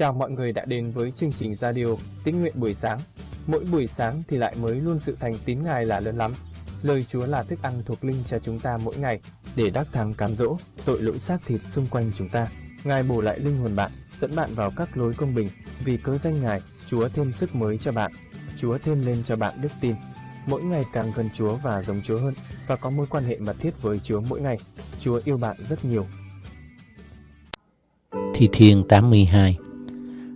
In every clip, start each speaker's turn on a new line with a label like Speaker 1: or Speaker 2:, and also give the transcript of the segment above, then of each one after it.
Speaker 1: Chào mọi người đã đến với chương trình radio Tín nguyện buổi sáng. Mỗi buổi sáng thì lại mới luôn sự thành tín Ngài là lớn lắm. Lời Chúa là thức ăn thuộc linh cho chúng ta mỗi ngày để đắc thắng cám dỗ tội lỗi xác thịt xung quanh chúng ta. Ngài bổ lại linh hồn bạn, dẫn bạn vào các lối công bình. Vì cớ danh Ngài, Chúa thêm sức mới cho bạn. Chúa thêm lên cho bạn đức tin. Mỗi ngày càng gần Chúa và giống Chúa hơn và có mối quan hệ mật thiết với Chúa mỗi ngày. Chúa yêu bạn rất nhiều.
Speaker 2: Thi Thiên 82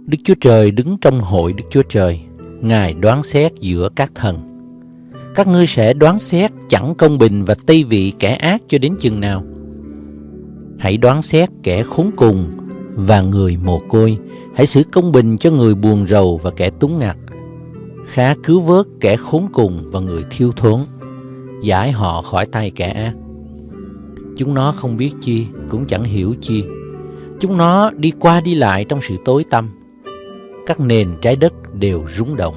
Speaker 2: Đức Chúa Trời đứng trong hội Đức Chúa Trời, Ngài đoán xét giữa các thần. Các ngươi sẽ đoán xét chẳng công bình và tây vị kẻ ác cho đến chừng nào. Hãy đoán xét kẻ khốn cùng và người mồ côi, hãy xử công bình cho người buồn rầu và kẻ túng ngặt. Khá cứu vớt kẻ khốn cùng và người thiếu thốn, giải họ khỏi tay kẻ ác. Chúng nó không biết chi, cũng chẳng hiểu chi. Chúng nó đi qua đi lại trong sự tối tăm các nền trái đất đều rung động.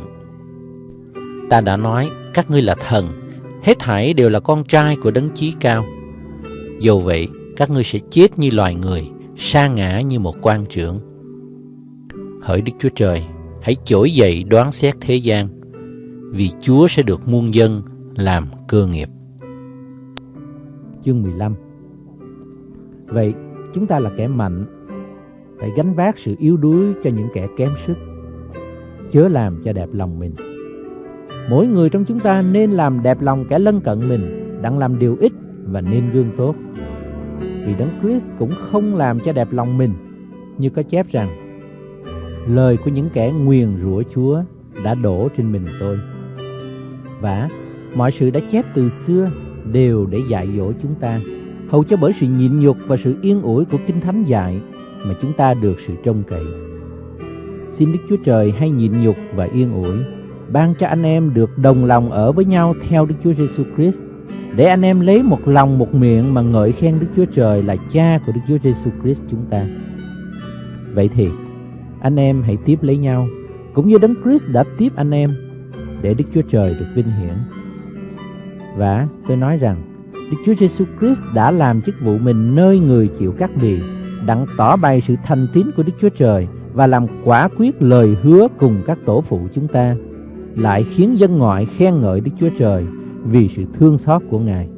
Speaker 2: Ta đã nói các ngươi là thần, hết thảy đều là con trai của đấng chí cao. Dù vậy, các ngươi sẽ chết như loài người, sa ngã như một quan trưởng. Hỡi Đức Chúa Trời, hãy trỗi dậy đoán xét thế gian, vì Chúa sẽ được muôn dân làm cơ nghiệp.
Speaker 3: Chương 15 Vậy, chúng ta là kẻ mạnh phải gánh vác sự yếu đuối cho những kẻ kém sức. Chớ làm cho đẹp lòng mình. Mỗi người trong chúng ta nên làm đẹp lòng kẻ lân cận mình đặng làm điều ích và nên gương tốt. Vì đấng Christ cũng không làm cho đẹp lòng mình, như có chép rằng, lời của những kẻ nguyền rủa Chúa đã đổ trên mình tôi. Và mọi sự đã chép từ xưa đều để dạy dỗ chúng ta. Hầu cho bởi sự nhịn nhục và sự yên ủi của kinh thánh dạy mà chúng ta được sự trông cậy. Xin Đức Chúa Trời hay nhịn nhục và yên ủi, ban cho anh em được đồng lòng ở với nhau theo Đức Chúa Giêsu Christ, để anh em lấy một lòng một miệng mà ngợi khen Đức Chúa Trời là Cha của Đức Chúa Giêsu Christ chúng ta. Vậy thì, anh em hãy tiếp lấy nhau, cũng như Đấng Christ đã tiếp anh em, để Đức Chúa Trời được vinh hiển. Và tôi nói rằng, Đức Chúa Giêsu Christ đã làm chức vụ mình nơi người chịu cắt bì đặng tỏ bày sự thành tín của Đức Chúa Trời và làm quả quyết lời hứa cùng các tổ phụ chúng ta, lại khiến dân ngoại khen ngợi Đức Chúa Trời vì sự thương xót của Ngài.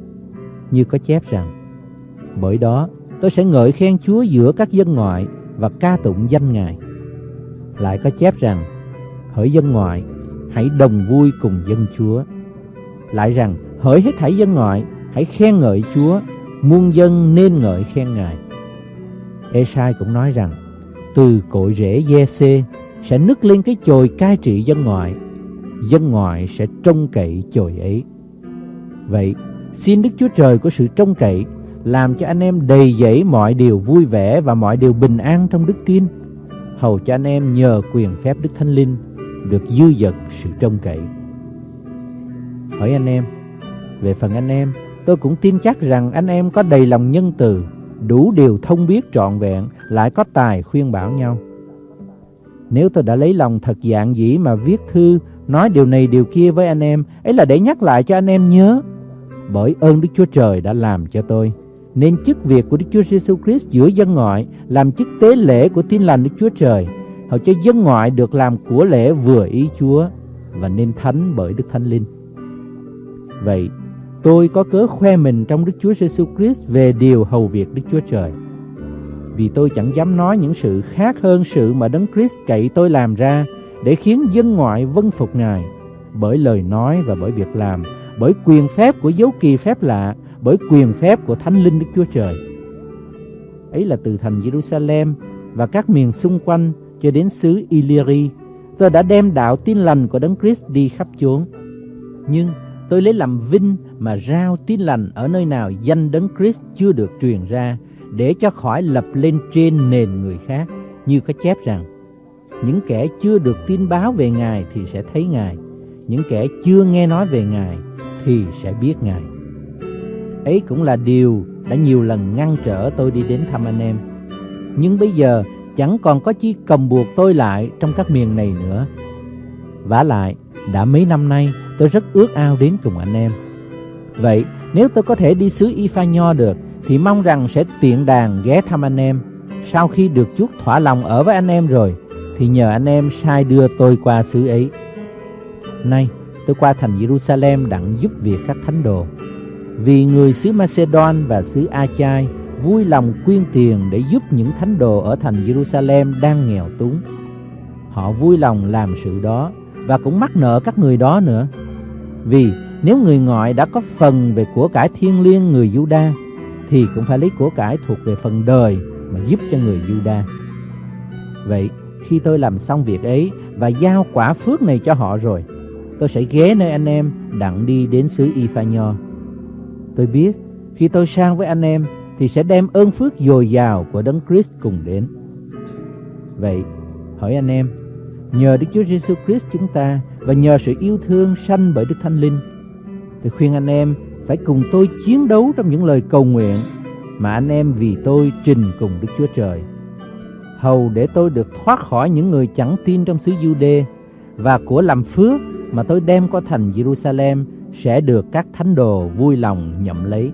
Speaker 3: Như có chép rằng, bởi đó tôi sẽ ngợi khen Chúa giữa các dân ngoại và ca tụng danh Ngài. Lại có chép rằng, hỡi dân ngoại, hãy đồng vui cùng dân Chúa. Lại rằng, hỡi hết thảy dân ngoại, hãy khen ngợi Chúa, muôn dân nên ngợi khen Ngài. Esai cũng nói rằng từ cội rễ Giê-xê sẽ nứt lên cái chồi cai trị dân ngoại. Dân ngoại sẽ trông cậy chồi ấy. Vậy, xin Đức Chúa Trời của sự trông cậy làm cho anh em đầy dẫy mọi điều vui vẻ và mọi điều bình an trong đức tin, hầu cho anh em nhờ quyền phép Đức Thánh Linh được dư dật sự trông cậy. Hỏi anh em, về phần anh em, tôi cũng tin chắc rằng anh em có đầy lòng nhân từ, đủ điều thông biết trọn vẹn, lại có tài khuyên bảo nhau. Nếu tôi đã lấy lòng thật dạng dĩ mà viết thư, nói điều này điều kia với anh em, ấy là để nhắc lại cho anh em nhớ. Bởi ơn Đức Chúa Trời đã làm cho tôi, nên chức việc của Đức Chúa Giêsu Christ giữa dân ngoại làm chức tế lễ của tin lành Đức Chúa Trời, hầu cho dân ngoại được làm của lễ vừa ý Chúa và nên thánh bởi Đức Thánh Linh. Vậy, Tôi có cớ khoe mình trong Đức Chúa Giêsu Christ về điều hầu việc Đức Chúa Trời. Vì tôi chẳng dám nói những sự khác hơn sự mà Đấng Christ cậy tôi làm ra để khiến dân ngoại vâng phục Ngài bởi lời nói và bởi việc làm, bởi quyền phép của dấu kỳ phép lạ, bởi quyền phép của Thánh Linh Đức Chúa Trời. Ấy là từ thành Jerusalem và các miền xung quanh cho đến xứ Illyri, tôi đã đem đạo tin lành của Đấng Christ đi khắp chốn. Nhưng Tôi lấy làm vinh mà rao tin lành ở nơi nào danh đấng Christ chưa được truyền ra để cho khỏi lập lên trên nền người khác, như có chép rằng, những kẻ chưa được tin báo về Ngài thì sẽ thấy Ngài, những kẻ chưa nghe nói về Ngài thì sẽ biết Ngài. Ấy cũng là điều đã nhiều lần ngăn trở tôi đi đến thăm anh em. Nhưng bây giờ chẳng còn có chi cầm buộc tôi lại trong các miền này nữa. Vả lại, đã mấy năm nay, tôi rất ước ao đến cùng anh em. Vậy nếu tôi có thể đi xứ Y Nho được thì mong rằng sẽ tiện đàn ghé thăm anh em. Sau khi được chút thỏa lòng ở với anh em rồi,
Speaker 4: thì nhờ anh em sai đưa tôi qua xứ ấy. Nay, tôi qua thành Jerusalem đặng giúp việc các thánh đồ. Vì người xứ Macedon và xứ Achai vui lòng quyên tiền để giúp những thánh đồ ở thành Jerusalem đang nghèo túng. Họ vui lòng làm sự đó và cũng mắc nợ các người đó nữa. Vì nếu người ngoại đã có phần về của cải thiên liêng người Juda thì cũng phải lấy của cải thuộc về phần đời mà giúp cho người Juda. Vậy khi tôi làm xong việc ấy và giao quả phước này cho họ rồi, tôi sẽ ghé nơi anh em đặng đi đến xứ Y Nho. Tôi biết khi tôi sang với anh em thì sẽ đem ơn phước dồi dào của Đấng Christ cùng đến. Vậy, hỏi anh em, nhờ Đức Chúa Giêsu Christ chúng ta và nhờ sự yêu thương sanh bởi Đức Thánh Linh, tôi khuyên anh em phải cùng tôi chiến đấu trong những lời cầu nguyện mà anh em vì tôi trình cùng Đức Chúa Trời. Hầu để tôi được thoát khỏi những người chẳng tin trong xứ Jude và của làm phước mà tôi đem qua thành Jerusalem sẽ được các thánh đồ vui lòng nhậm lấy.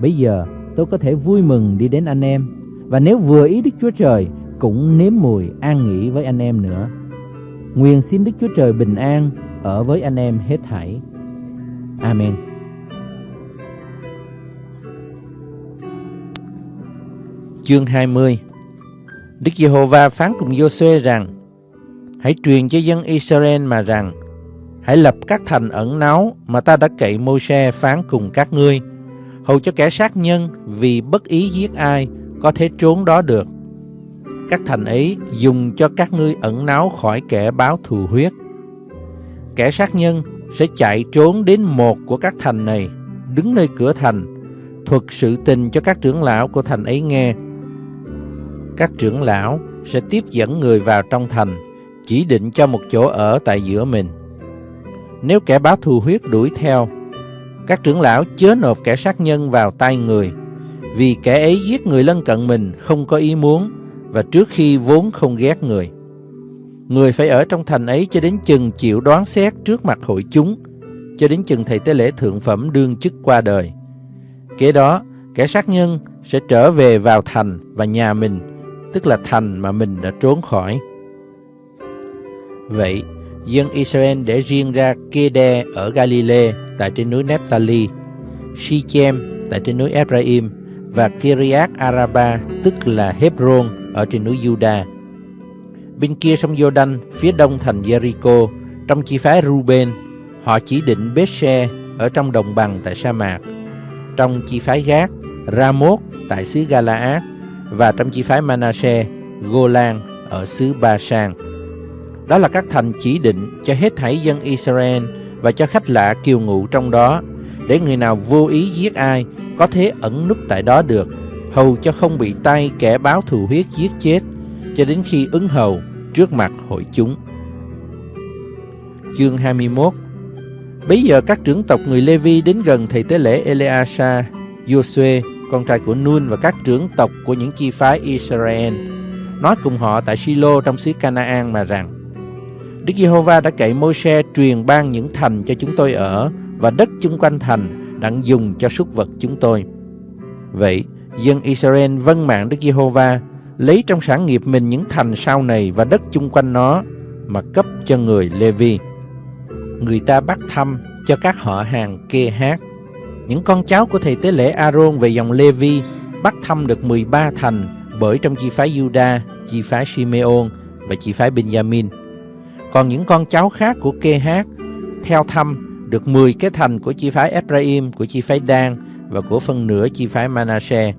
Speaker 4: Bây giờ tôi có thể vui mừng đi đến anh em và nếu vừa ý Đức Chúa Trời cũng nếm mùi an nghỉ với anh em nữa. Nguyện xin Đức Chúa Trời bình an ở với anh em hết thảy. Amen.
Speaker 3: Chương 20 Đức Giê-hô-va phán cùng Giô-suê rằng, Hãy truyền cho dân Israel mà rằng, Hãy lập các thành ẩn náu mà ta đã cậy mô-se phán cùng các ngươi hầu cho kẻ sát nhân vì bất ý giết ai có thể trốn đó được. Các thành ấy dùng cho các ngươi ẩn náu khỏi kẻ báo thù huyết. Kẻ sát nhân sẽ chạy trốn đến một của các thành này, đứng nơi cửa thành, thuật sự tình cho các trưởng lão của thành ấy nghe. Các trưởng lão sẽ tiếp dẫn người vào trong thành, chỉ định cho một chỗ ở tại giữa mình. Nếu kẻ báo thù huyết đuổi theo, các trưởng lão chớ nộp kẻ sát nhân vào tay người, vì kẻ ấy giết người lân cận mình không có ý muốn và trước khi vốn không ghét người. Người phải ở trong thành ấy cho đến chừng chịu đoán xét trước mặt hội chúng, cho đến chừng thầy tế lễ thượng phẩm đương chức qua đời. Kế đó, kẻ sát nhân sẽ trở về vào thành và nhà mình, tức là thành mà mình đã trốn khỏi. Vậy, dân Israel để riêng ra Kede ở Galilee tại trên núi Nephtali, Shechem tại trên núi Ephraim và Kiriath Araba tức là Hebron ở trên núi Judah. Bên kia sông Jordan, phía đông thành Jericho, trong chi phái Ruben, họ chỉ định Bethshe ở trong đồng bằng tại sa mạc. Trong chi phái Gác, Ramoth tại xứ Galaad và trong chi phái Manasseh, Golan ở xứ Basan. Đó là các thành chỉ định cho hết thảy dân Israel và cho khách lạ kiều ngụ trong đó, để người nào vô ý giết ai có thể ẩn núp tại đó được, hầu cho không bị tay kẻ báo thù huyết giết chết, cho đến khi ứng hầu trước mặt hội chúng. Chương 21 Bây giờ các trưởng tộc người Lê-vi đến gần thầy tế lễ Eleasa, Joshua, con trai của Nun và các trưởng tộc của những chi phái Israel, nói cùng họ tại Silo trong xứ Canaan mà rằng Đức Giê-hô-va đã cậy Môi-se truyền ban những thành cho chúng tôi ở và đất chung quanh thành đặng dùng cho súc vật chúng tôi. Vậy, dân Israel vâng mạng Đức Giê-hô-va lấy trong sản nghiệp mình những thành sau này và đất chung quanh nó mà cấp cho người Levi. Người ta bắt thăm cho các họ hàng kê hát. Những con cháu của thầy tế lễ A-rôn về dòng Levi bắt thăm được 13 thành bởi trong chi phái Juda, chi phái Simeon và chi phái Benjamin. Còn những con cháu khác của kê hát theo thăm được 10 cái thành của chi phái Ephraim, của chi phái Dan và của phần nửa chi phái Manasseh.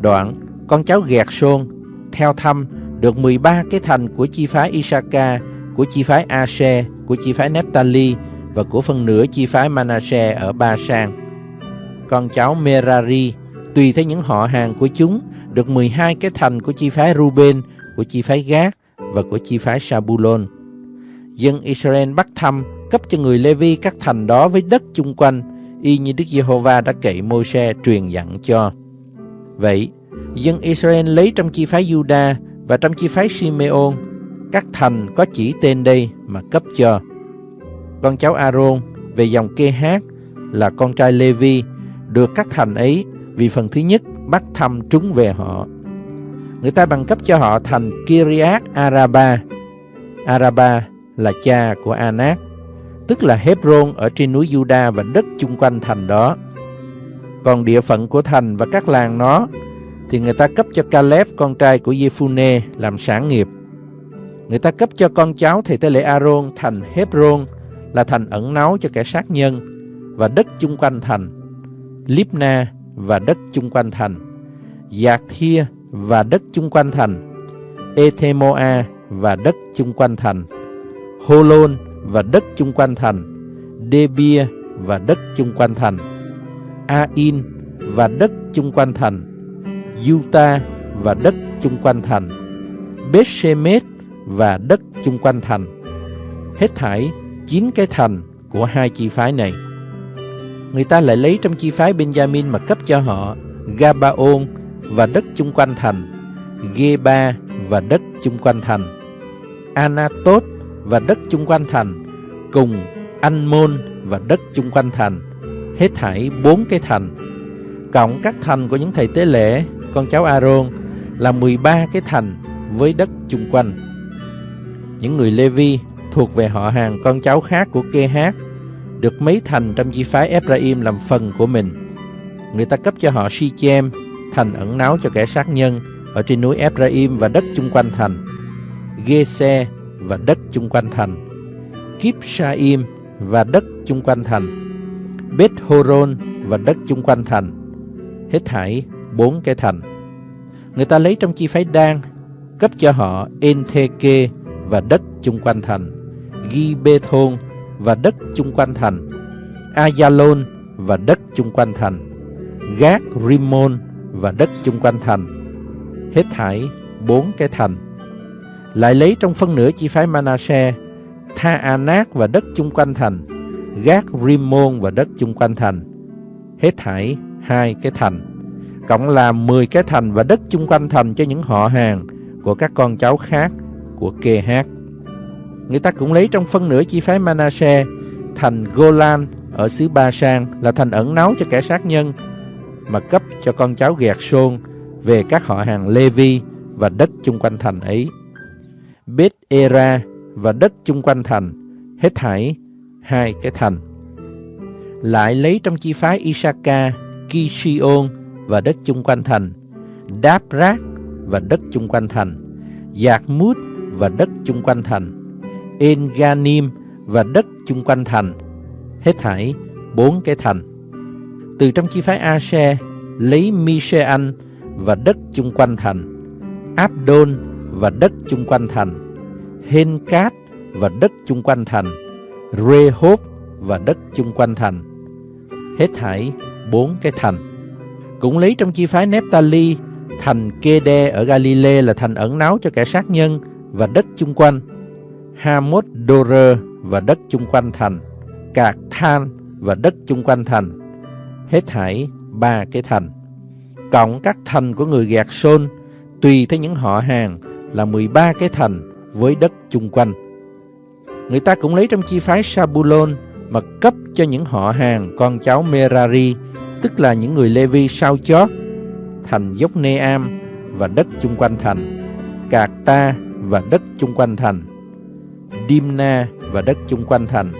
Speaker 3: Đoạn, con cháu Gẹt Sôn theo thăm được 13 cái thành của chi phái Isaka, của chi phái Ashe, của chi phái Nephtali và của phần nửa chi phái Manasseh ở Ba Sang. Con cháu Merari tùy theo những họ hàng của chúng được 12 cái thành của chi phái Ruben, của chi phái Gad và của chi phái Sabulon dân Israel bắt thăm cấp cho người Lê-vi các thành đó với đất chung quanh, y như Đức Giê-hô-va đã cậy Môi-se truyền dặn cho. Vậy, dân Israel lấy trong chi phái Juda và trong chi phái Simeon các thành có chỉ tên đây mà cấp cho. Con cháu Aaron về dòng kê hát là con trai Levi được các thành ấy vì phần thứ nhất bắt thăm trúng về họ. Người ta bằng cấp cho họ thành Kiriat Araba. Araba là cha của Anak, tức là Hebron ở trên núi Juda và đất chung quanh thành đó. Còn địa phận của thành và các làng nó thì người ta cấp cho Caleb con trai của Jephune làm sản nghiệp. Người ta cấp cho con cháu thầy tế lễ Aaron thành Hebron là thành ẩn náu cho kẻ sát nhân và đất chung quanh thành, Libna và đất chung quanh thành, Giạc Thia và đất chung quanh thành, Ethemoa và đất chung quanh thành, Holon và đất chung quanh thành, Debia và đất chung quanh thành, Ain và đất chung quanh thành, Yuta và đất chung quanh thành, Bethshemet và đất chung quanh thành. Hết thảy chín cái thành của hai chi phái này. Người ta lại lấy trong chi phái Benjamin mà cấp cho họ Gabaon và đất chung quanh thành, Geba và đất chung quanh thành, Anatot và đất chung quanh thành, cùng anmon và đất chung quanh thành, hết thảy bốn cái thành. Cộng các thành của những thầy tế lễ, con cháu Aaron là 13 cái thành với đất chung quanh. Những người Levi thuộc về họ hàng con cháu khác của kê hát được mấy thành trong chi phái Ephraim làm phần của mình. Người ta cấp cho họ Sichem, thành ẩn náu cho kẻ sát nhân ở trên núi Ephraim và đất chung quanh thành, Gese và đất chung quanh thành, Kipsaim và đất chung quanh thành, Beth Horon và đất chung quanh thành, hết thảy bốn cái thành. Người ta lấy trong chi phái Đan cấp cho họ Entheke và đất chung quanh thành, Gibethon và đất chung quanh thành, Ayalon và đất chung quanh thành, Gác Rimon và đất chung quanh thành. Hết thải bốn cái thành. Lại lấy trong phân nửa chi phái Manasseh, Tha Anak và đất chung quanh thành, Gác Rimon và đất chung quanh thành. Hết thải hai cái thành. Cộng là 10 cái thành và đất chung quanh thành cho những họ hàng của các con cháu khác của kê hát. Người ta cũng lấy trong phân nửa chi phái Manasseh thành Golan ở xứ Ba Sang là thành ẩn náu cho kẻ sát nhân mà cấp cho con cháu Gẹt Sôn về các họ hàng Levi và đất chung quanh thành ấy. Bết Era và đất chung quanh thành, hết thảy hai cái thành. Lại lấy trong chi phái Isaka, Kishion và đất chung quanh thành, Đáp rác và đất chung quanh thành, Giạc Mút và đất chung quanh thành, Enganim và đất chung quanh thành, hết thảy bốn cái thành. Từ trong chi phái Ashe lấy Mishean và đất chung quanh thành, Abdon và đất chung quanh thành, Henkat và đất chung quanh thành, Rehob và đất chung quanh thành. Hết thảy bốn cái thành. Cũng lấy trong chi phái Nephtali, thành Kede ở Galilee là thành ẩn náu cho kẻ sát nhân và đất chung quanh. Hamot Dorer và đất chung quanh thành, Cạc Than và đất chung quanh thành. Hết thảy ba cái thành. Cộng các thành của người gạt sôn, tùy theo những họ hàng là 13 cái thành với đất chung quanh. Người ta cũng lấy trong chi phái Sabulon mà cấp cho những họ hàng con cháu Merari, tức là những người Levi sao chót, thành dốc Neam và đất chung quanh thành, Cạc Ta và đất chung quanh thành, Dimna và đất chung quanh thành,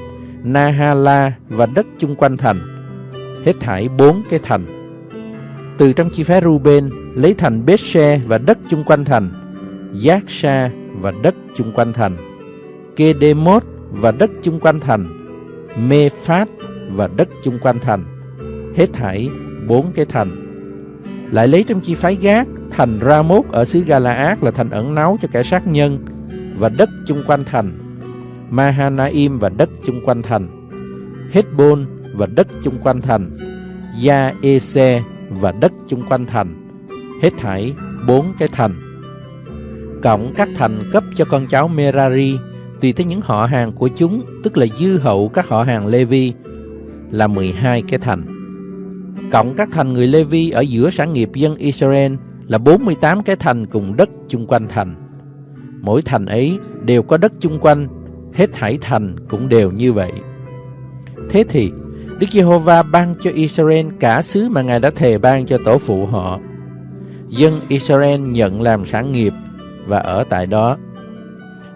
Speaker 3: Nahala và đất chung quanh thành, hết thải bốn cái thành. Từ trong chi phái Ruben lấy thành Bethshe và đất chung quanh thành, Yaksha và đất chung quanh thành, Kedemot và đất chung quanh thành, Mephat và đất chung quanh thành, hết thảy bốn cái thành. Lại lấy trong chi phái Gác thành Ramoth ở xứ Galaad là thành ẩn náu cho kẻ sát nhân và đất chung quanh thành, Mahanaim và đất chung quanh thành, Hezbon và đất chung quanh thành, Gia-ese và đất chung quanh thành, hết thảy bốn cái thành. Cộng các thành cấp cho con cháu Merari tùy theo những họ hàng của chúng, tức là dư hậu các họ hàng Levi, là 12 cái thành. Cộng các thành người Levi ở giữa sản nghiệp dân Israel là 48 cái thành cùng đất chung quanh thành. Mỗi thành ấy đều có đất chung quanh, hết thảy thành cũng đều như vậy. Thế thì, Đức Giê-hô-va ban cho Israel cả xứ mà Ngài đã thề ban cho tổ phụ họ. dân Israel nhận làm sản nghiệp và ở tại đó.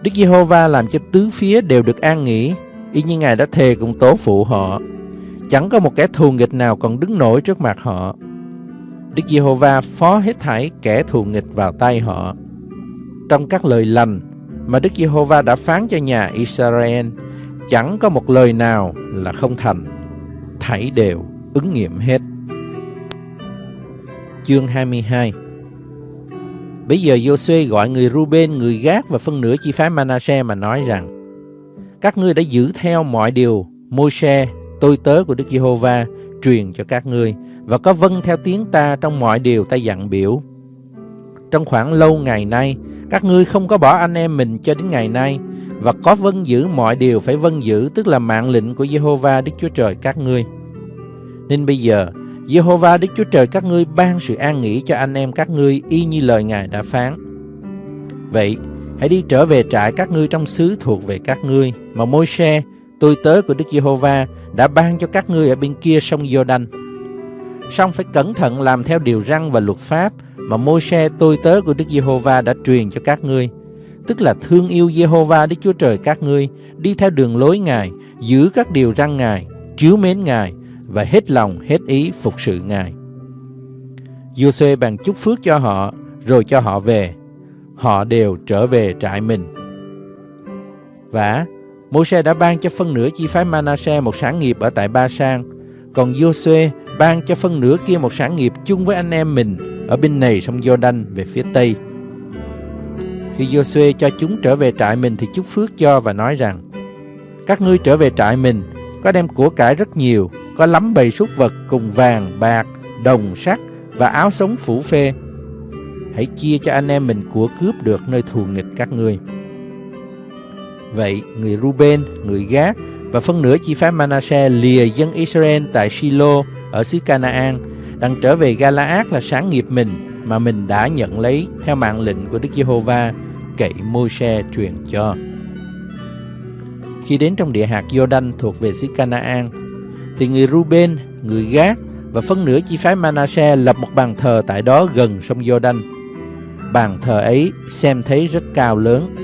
Speaker 3: Đức Giê-hô-va làm cho tứ phía đều được an nghỉ, y như Ngài đã thề cùng tổ phụ họ. Chẳng có một kẻ thù nghịch nào còn đứng nổi trước mặt họ. Đức Giê-hô-va phó hết thảy kẻ thù nghịch vào tay họ. Trong các lời lành mà Đức Giê-hô-va đã phán cho nhà Israel, chẳng có một lời nào là không thành, thảy đều ứng nghiệm hết. Chương 22 Bây giờ Joshua gọi người Ruben, người Gác và phân nửa chi phái Manasseh mà nói rằng Các ngươi đã giữ theo mọi điều Môi-se, tôi tớ của Đức Giê-hô-va truyền cho các ngươi và có vâng theo tiếng ta trong mọi điều ta dặn biểu. Trong khoảng lâu ngày nay, các ngươi không có bỏ anh em mình cho đến ngày nay và có vâng giữ mọi điều phải vâng giữ tức là mạng lệnh của Giê-hô-va Đức Chúa Trời các ngươi. Nên bây giờ, Giê-hô-va Đức Chúa Trời các ngươi ban sự an nghỉ cho anh em các ngươi y như lời Ngài đã phán. Vậy, hãy đi trở về trại các ngươi trong xứ thuộc về các ngươi mà Môi-se, tôi tớ của Đức Giê-hô-va đã ban cho các ngươi ở bên kia sông Giô-đanh. Song phải cẩn thận làm theo điều răn và luật pháp mà Môi-se tôi tớ của Đức Giê-hô-va đã truyền cho các ngươi, tức là thương yêu Giê-hô-va Đức Chúa Trời các ngươi, đi theo đường lối Ngài, giữ các điều răn Ngài, chiếu mến Ngài và hết lòng hết ý phục sự Ngài. Giô-suê bàn chúc phước cho họ, rồi cho họ về. Họ đều trở về trại mình. Và Môi-se đã ban cho phân nửa chi phái Manasseh một sản nghiệp ở tại Ba Sang, còn Giô-suê ban cho phân nửa kia một sản nghiệp chung với anh em mình ở bên này sông Giô-đanh về phía tây. Khi Giô-suê cho chúng trở về trại mình thì chúc phước cho và nói rằng: Các ngươi trở về trại mình, có đem của cải rất nhiều, có lắm bầy súc vật cùng vàng, bạc, đồng, sắt và áo sống phủ phê. Hãy chia cho anh em mình của cướp được nơi thù nghịch các ngươi. Vậy, người Ruben, người Gác và phân nửa chi phái Manasseh lìa dân Israel tại Shiloh ở xứ Canaan, đang trở về Galaad là sáng nghiệp mình mà mình đã nhận lấy theo mạng lệnh của Đức Giê-hô-va cậy Môi-se truyền cho. Khi đến trong địa hạt Giô-đanh thuộc về xứ Canaan, thì người Ruben, người Gác và phân nửa chi phái Manasseh lập một bàn thờ tại đó gần sông Giô-đanh. Bàn thờ ấy xem thấy rất cao lớn.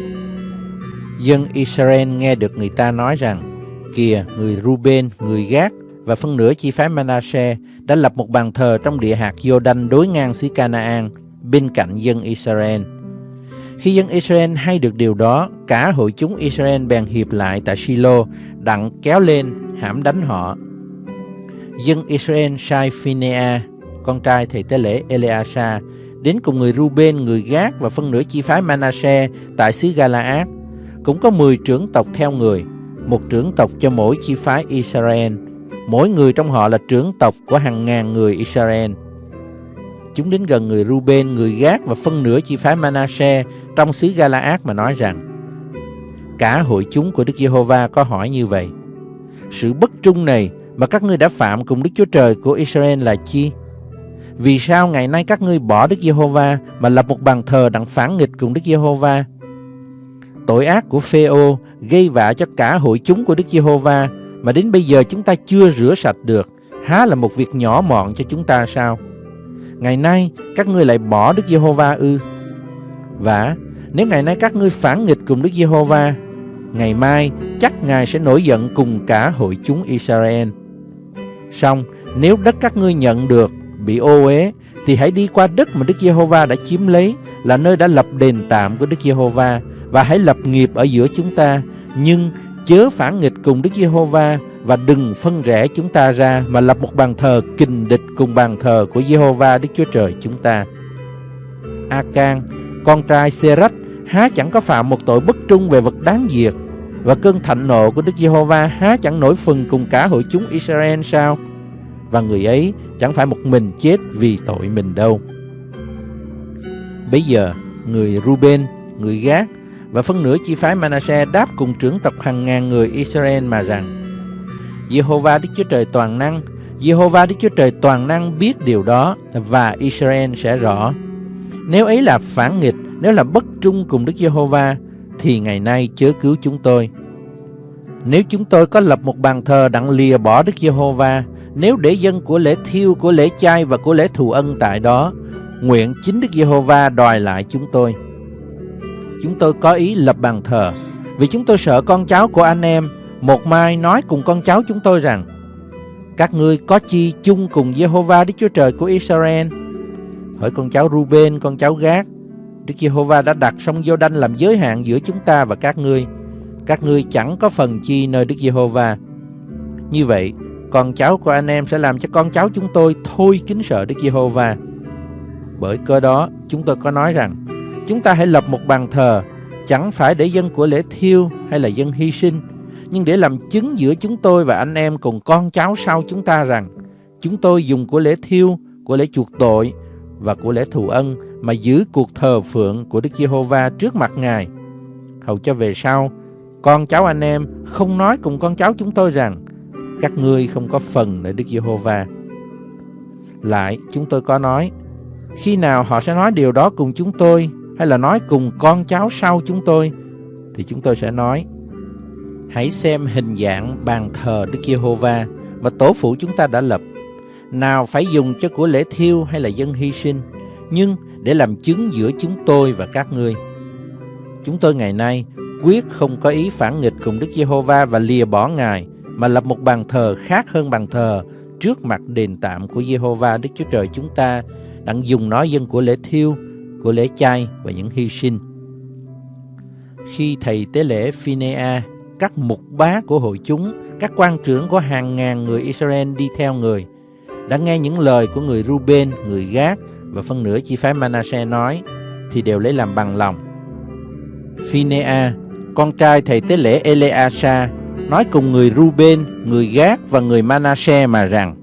Speaker 3: Dân Israel nghe được người ta nói rằng, kìa người Ruben, người Gác và phân nửa chi phái Manasseh đã lập một bàn thờ trong địa hạt Jordan đối ngang xứ Canaan bên cạnh dân Israel. Khi dân Israel hay được điều đó, cả hội chúng Israel bèn hiệp lại tại Silo đặng kéo lên, hãm đánh họ. Dân Israel sai Phinea, con trai thầy tế lễ Eleasa, đến cùng người Ruben, người Gác và phân nửa chi phái Manasseh tại xứ Galaad. Cũng có 10 trưởng tộc theo người, một trưởng tộc cho mỗi chi phái Israel. Mỗi người trong họ là trưởng tộc của hàng ngàn người Israel. Chúng đến gần người Ruben, người Gác và phân nửa chi phái Manasseh trong xứ Galaad mà nói rằng Cả hội chúng của Đức Giê-hô-va có hỏi như vậy Sự bất trung này mà các ngươi đã phạm cùng Đức Chúa Trời của Israel là chi? Vì sao ngày nay các ngươi bỏ Đức Giê-hô-va mà lập một bàn thờ đặng phản nghịch cùng Đức Giê-hô-va? Tội ác của Phêô gây vạ cho cả hội chúng của Đức Giê-hô-va mà đến bây giờ chúng ta chưa rửa sạch được, há là một việc nhỏ mọn cho chúng ta sao? Ngày nay các ngươi lại bỏ Đức Giê-hô-va ư? Vả, nếu ngày nay các ngươi phản nghịch cùng Đức Giê-hô-va, ngày mai chắc Ngài sẽ nổi giận cùng cả hội chúng Israel. Song nếu đất các ngươi nhận được bị ô uế thì hãy đi qua đất mà Đức Giê-hô-va đã chiếm lấy là nơi đã lập đền tạm của Đức Giê-hô-va và hãy lập nghiệp ở giữa chúng ta, nhưng chớ phản nghịch cùng Đức Giê-hô-va và đừng phân rẽ chúng ta ra mà lập một bàn thờ kình địch cùng bàn thờ của Giê-hô-va Đức Chúa Trời chúng ta. A-can, con trai Sê-rách, há chẳng có phạm một tội bất trung về vật đáng diệt và cơn thạnh nộ của Đức Giê-hô-va há chẳng nổi phần cùng cả hội chúng Israel sao? Và người ấy chẳng phải một mình chết vì tội mình đâu. Bây giờ, người Ruben, người Gác và phân nửa chi phái Manasseh đáp cùng trưởng tộc hàng ngàn người Israel mà rằng Giê-hô-va Đức Chúa Trời toàn năng, Giê-hô-va Đức Chúa Trời toàn năng biết điều đó và Israel sẽ rõ. Nếu ấy là phản nghịch, nếu là bất trung cùng Đức Giê-hô-va thì ngày nay chớ cứu chúng tôi. Nếu chúng tôi có lập một bàn thờ đặng lìa bỏ Đức Giê-hô-va, nếu để dân của lễ thiêu, của lễ chay và của lễ thù ân tại đó, nguyện chính Đức Giê-hô-va đòi lại chúng tôi. Chúng tôi có ý lập bàn thờ, vì chúng tôi sợ con cháu của anh em một mai nói cùng con cháu chúng tôi rằng các ngươi có chi chung cùng Giê-hô-va Đức Chúa Trời của Israel? Hỏi con cháu Ruben, con cháu Gác, Đức Giê-hô-va đã đặt sông Giô-đanh làm giới hạn giữa chúng ta và các ngươi. Các ngươi chẳng có phần chi nơi Đức Giê-hô-va. Như vậy, con cháu của anh em sẽ làm cho con cháu chúng tôi thôi kính sợ Đức Giê-hô-va. Bởi cơ đó, chúng tôi có nói rằng, chúng ta hãy lập một bàn thờ, chẳng phải để dân của lễ thiêu hay là dân hy sinh, nhưng để làm chứng giữa chúng tôi và anh em cùng con cháu sau chúng ta rằng, chúng tôi dùng của lễ thiêu, của lễ chuộc tội và của lễ thù ân mà giữ cuộc thờ phượng của Đức Giê-hô-va trước mặt Ngài. Hầu cho về sau, con cháu anh em không nói cùng con cháu chúng tôi rằng các ngươi không có phần nơi Đức Giê-hô-va. Lại, chúng tôi có nói, khi nào họ sẽ nói điều đó cùng chúng tôi hay là nói cùng con cháu sau chúng tôi thì chúng tôi sẽ nói hãy xem hình dạng bàn thờ Đức Giê-hô-va mà tổ phụ chúng ta đã lập. Nào phải dùng cho của lễ thiêu hay là dân hy sinh nhưng để làm chứng giữa chúng tôi và các ngươi. Chúng tôi ngày nay quyết không có ý phản nghịch cùng Đức Giê-hô-va và lìa bỏ Ngài mà lập một bàn thờ khác hơn bàn thờ trước mặt đền tạm của Giê-hô-va Đức Chúa Trời chúng ta đặng dùng nó dân của lễ thiêu, của lễ chay và những hy sinh. Khi thầy tế lễ Phinea, các mục bá của hội chúng, các quan trưởng của hàng ngàn người Israel đi theo người, đã nghe những lời của người Ruben, người Gác và phân nửa chi phái Manasseh nói, thì đều lấy làm bằng lòng. Phinea, con trai thầy tế lễ Eleasa, nói cùng người Ruben, người Gác và người Manasseh mà rằng,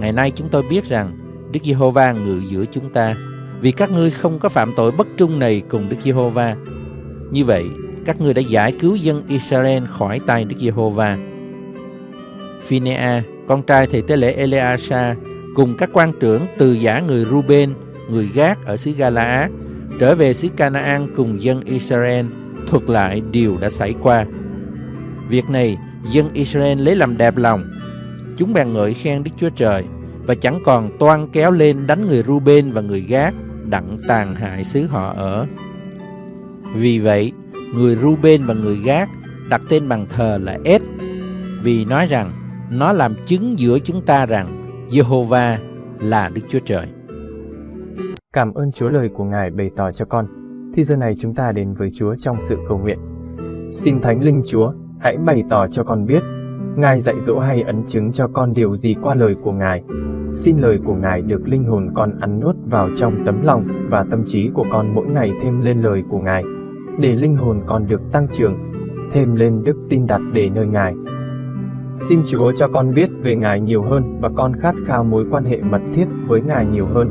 Speaker 3: Ngày nay chúng tôi biết rằng Đức Giê-hô-va ngự giữa chúng ta, vì các ngươi không có phạm tội bất trung này cùng Đức Giê-hô-va. Như vậy, các ngươi đã giải cứu dân Israel khỏi tay Đức Giê-hô-va. Phinea, con trai thầy tế lễ Eleasa, cùng các quan trưởng từ giả người Ruben, người Gác ở xứ Gala, trở về xứ Canaan cùng dân Israel, thuật lại điều đã xảy qua. Việc này, dân Israel lấy làm đẹp lòng. Chúng bèn ngợi khen Đức Chúa Trời và chẳng còn toan kéo lên đánh người Ruben và người Gác đặng tàn hại xứ họ ở. Vì vậy, người Ruben và người Gác đặt tên bằng thờ là Ed vì nói rằng nó làm chứng giữa chúng ta rằng Jehovah là Đức Chúa Trời.
Speaker 1: Cảm ơn Chúa lời của Ngài bày tỏ cho con. Thì giờ này chúng ta đến với Chúa trong sự cầu nguyện. Xin Thánh Linh Chúa, hãy bày tỏ cho con biết, Ngài dạy dỗ hay ấn chứng cho con điều gì qua lời của Ngài. Xin lời của Ngài được linh hồn con ăn nuốt vào trong tấm lòng và tâm trí của con mỗi ngày thêm lên lời của Ngài, để linh hồn con được tăng trưởng, thêm lên đức tin đặt để nơi Ngài. Xin Chúa cho con biết về Ngài nhiều hơn và con khát khao mối quan hệ mật thiết với Ngài nhiều hơn.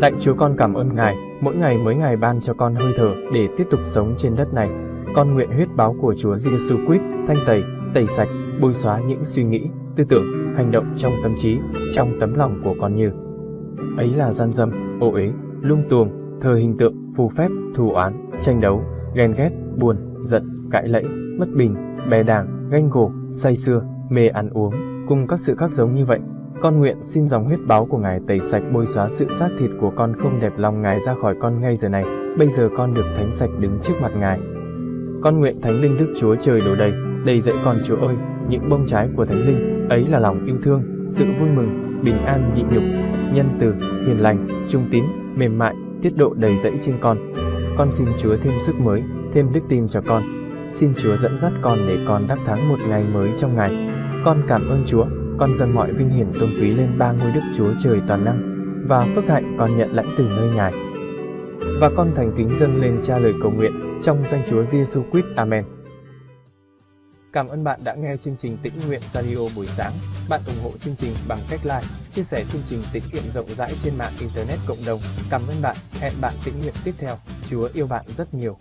Speaker 1: Lạy Chúa con cảm ơn Ngài, mỗi ngày mới Ngài ban cho con hơi thở để tiếp tục sống trên đất này. Con nguyện huyết báo của Chúa Giêsu Christ thanh tẩy, tẩy sạch, bôi xóa những suy nghĩ, tư tưởng, hành động trong tâm trí, trong tấm lòng của con như ấy là gian dâm, ô uế, lung tuồng, thờ hình tượng, phù phép, thù oán, tranh đấu, ghen ghét, buồn, giận, cãi lẫy, bất bình, bè đảng, ganh gổ, say sưa, mê ăn uống, cùng các sự khác giống như vậy. Con nguyện xin dòng huyết báo của Ngài tẩy sạch bôi xóa sự xác thịt của con không đẹp lòng Ngài ra khỏi con ngay giờ này. Bây giờ con được thánh sạch đứng trước mặt Ngài. Con nguyện Thánh Linh Đức Chúa Trời đổ đầy, đầy dẫy con Chúa ơi, những bông trái của Thánh Linh, ấy là lòng yêu thương, sự vui mừng, bình an nhịn nhục, nhân từ, hiền lành, trung tín, mềm mại, tiết độ đầy dẫy trên con. Con xin Chúa thêm sức mới, thêm đức tin cho con. Xin Chúa dẫn dắt con để con đắc thắng một ngày mới trong ngày. Con cảm ơn Chúa, con dâng mọi vinh hiển tôn quý lên ba ngôi Đức Chúa Trời toàn năng và phước hạnh con nhận lãnh từ nơi Ngài. Và con thành kính dâng lên cha lời cầu nguyện trong danh Chúa Giêsu Christ. Amen. Cảm ơn bạn đã nghe chương trình Tĩnh Nguyện Radio buổi sáng. Bạn ủng hộ chương trình bằng cách like, chia sẻ chương trình tiết kiệm rộng rãi trên mạng Internet cộng đồng. Cảm ơn bạn. Hẹn bạn tĩnh nguyện tiếp theo. Chúa yêu bạn rất nhiều.